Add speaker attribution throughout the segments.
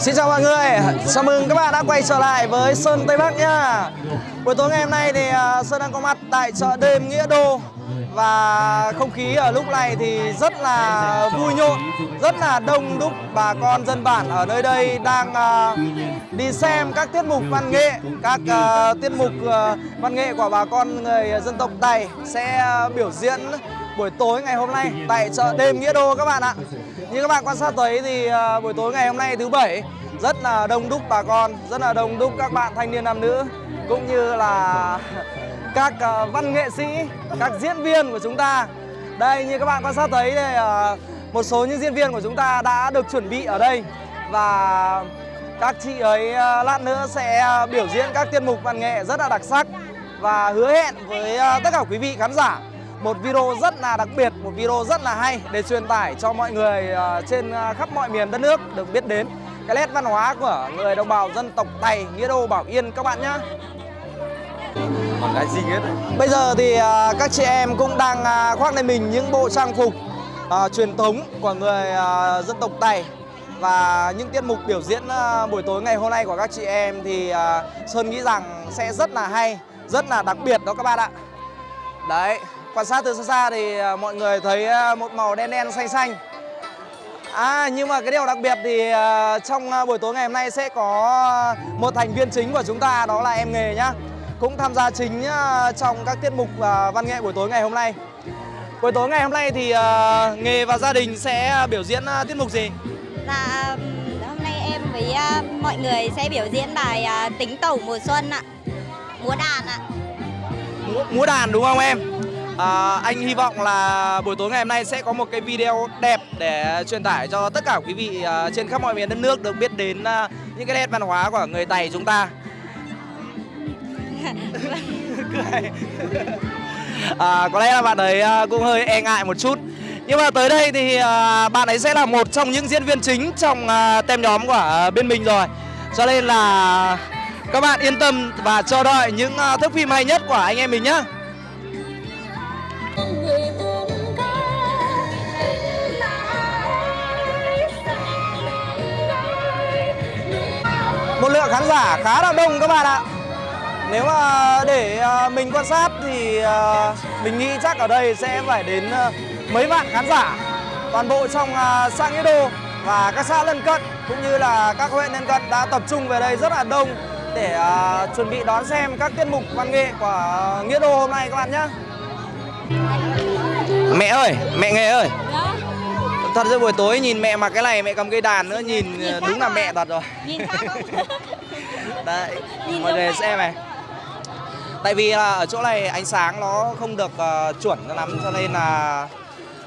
Speaker 1: Xin chào mọi người, chào mừng các bạn đã quay trở lại với Sơn Tây Bắc nhá Buổi tối ngày hôm nay thì à, Sơn đang có mặt tại chợ đêm Nghĩa Đô. Và không khí ở lúc này thì rất là vui nhộn Rất là đông đúc. Bà con dân bản ở nơi đây đang à, đi xem các tiết mục văn nghệ Các à, tiết mục văn nghệ của bà con người dân tộc Tày sẽ biểu diễn buổi tối ngày hôm nay tại chợ đêm Nghĩa Đô các bạn ạ như các bạn quan sát thấy thì à, buổi tối ngày hôm nay thứ bảy rất là đông đúc bà con, rất là đông đúc các bạn thanh niên nam nữ cũng như là các à, văn nghệ sĩ, các diễn viên của chúng ta. Đây như các bạn quan sát thấy đây à, một số những diễn viên của chúng ta đã được chuẩn bị ở đây và các chị ấy lát nữa sẽ biểu diễn các tiết mục văn nghệ rất là đặc sắc và hứa hẹn với tất cả quý vị khán giả một video rất là đặc biệt, một video rất là hay để truyền tải cho mọi người uh, trên uh, khắp mọi miền đất nước được biết đến cái nét văn hóa của người đồng bào dân tộc Tày, Nghĩa Đô, Bảo Yên các bạn nhé.
Speaker 2: Còn cái gì hết
Speaker 1: Bây giờ thì uh, các chị em cũng đang khoác lên mình những bộ trang phục uh, truyền thống của người uh, dân tộc Tày và những tiết mục biểu diễn uh, buổi tối ngày hôm nay của các chị em thì uh, Sơn nghĩ rằng sẽ rất là hay, rất là đặc biệt đó các bạn ạ. Đấy, quan sát từ xa xa thì à, mọi người thấy à, một màu đen đen xanh xanh. À nhưng mà cái điều đặc biệt thì à, trong buổi tối ngày hôm nay sẽ có một thành viên chính của chúng ta đó là em nghề nhá. Cũng tham gia chính trong các tiết mục văn nghệ buổi tối ngày hôm nay. Buổi tối ngày hôm nay thì nghề và gia đình sẽ biểu diễn tiết mục gì?
Speaker 3: Dạ hôm nay em với mọi người sẽ biểu diễn bài tính tẩu mùa xuân ạ. Múa đàn ạ.
Speaker 1: Múa, múa đàn đúng không em? À, anh hy vọng là buổi tối ngày hôm nay sẽ có một cái video đẹp để truyền tải cho tất cả quý vị uh, trên khắp mọi miền đất nước được biết đến uh, những cái nét văn hóa của người Tày chúng ta. à, có lẽ là bạn ấy uh, cũng hơi e ngại một chút. Nhưng mà tới đây thì uh, bạn ấy sẽ là một trong những diễn viên chính trong uh, tem nhóm của uh, bên mình rồi. Cho nên là các bạn yên tâm và chờ đợi những uh, thước phim hay nhất của anh em mình nhé. Một lượng khán giả khá là đông các bạn ạ. Nếu mà để à, mình quan sát thì à, mình nghĩ chắc ở đây sẽ phải đến à, mấy vạn khán giả. Toàn bộ trong xã Nghĩa Đô và các xã lân cận cũng như là các huyện lân cận đã tập trung về đây rất là đông để chuẩn bị đón xem các tiết mục văn nghệ của Nghĩa Đô hôm nay các bạn nhé Mẹ ơi, mẹ nghề ơi. Dạ. Thật ra buổi tối nhìn mẹ mặc cái này mẹ cầm cây đàn nữa nhìn, nhìn đúng là mẹ thật rồi.
Speaker 3: Nhìn khác không?
Speaker 1: Đấy, nhìn mọi người xem này. Tại vì là ở chỗ này ánh sáng nó không được uh, chuẩn lắm cho nên là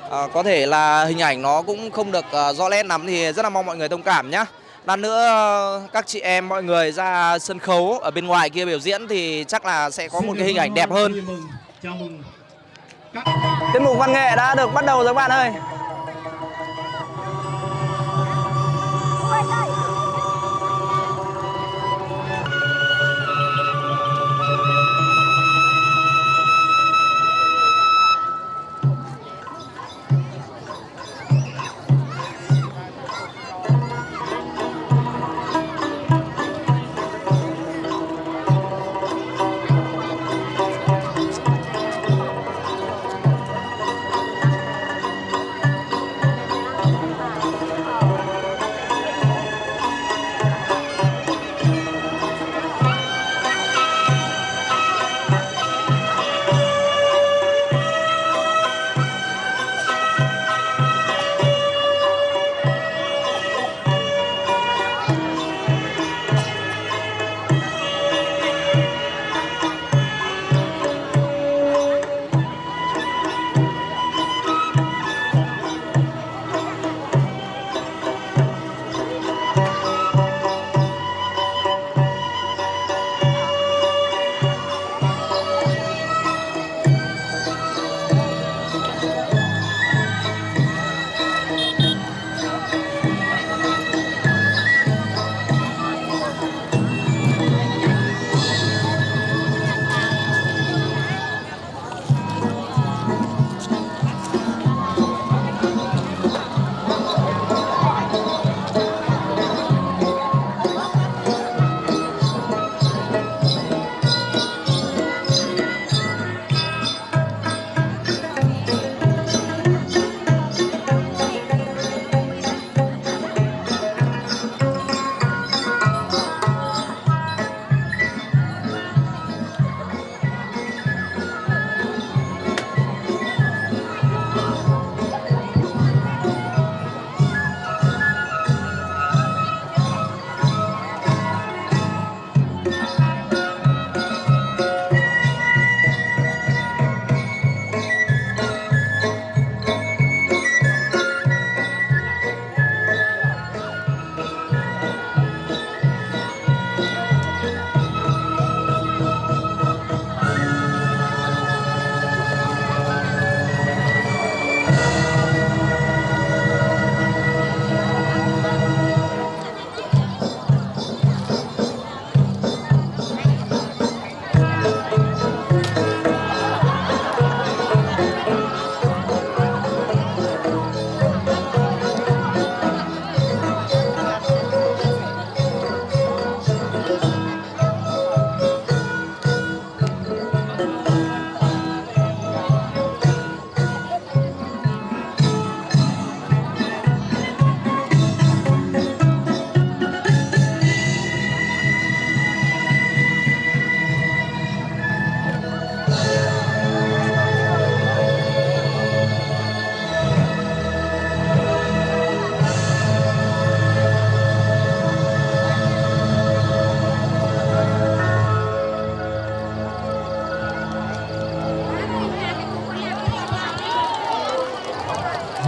Speaker 1: uh, có thể là hình ảnh nó cũng không được uh, rõ nét lắm thì rất là mong mọi người thông cảm nhá. Lần nữa các chị em mọi người ra sân khấu ở bên ngoài kia biểu diễn thì chắc là sẽ có một cái hình ảnh đẹp hơn. Tiết mục văn nghệ đã được bắt đầu rồi các bạn ơi light.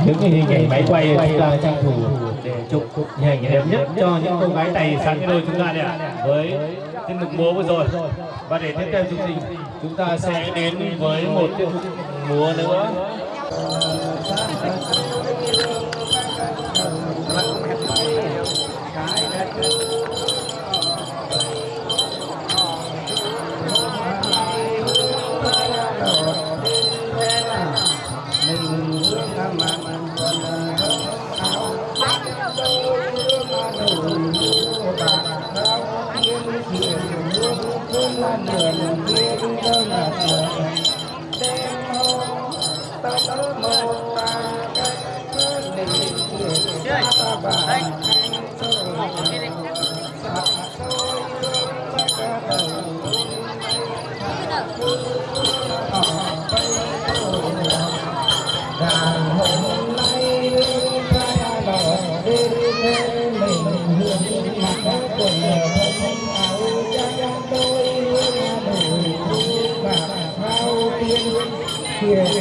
Speaker 4: Cái hình ảnh máy quay chúng ta tranh thủ để chụp hình ảnh đẹp nhất cho những cô gái tài sản cái đôi chúng ta đây ạ. Với tiết mục múa vừa rồi. Và để tiếp theo chương trình, chúng ta sẽ đến với một tiết mục múa nữa.
Speaker 5: đây đây bỏ vào kia đi Yeah.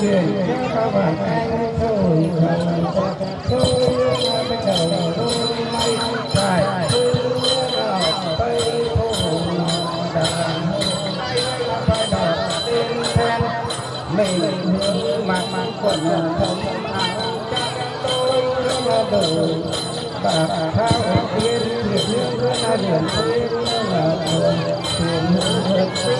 Speaker 5: mình truyền cho các bạn anh thôi không thôi bây giờ đôi may phải tây thổ đàn phải đỏ tên then mình mặc quần thân áo tôi là đồ bà thao tiên thiệt hương là điểm tiên là thường thường hương tiên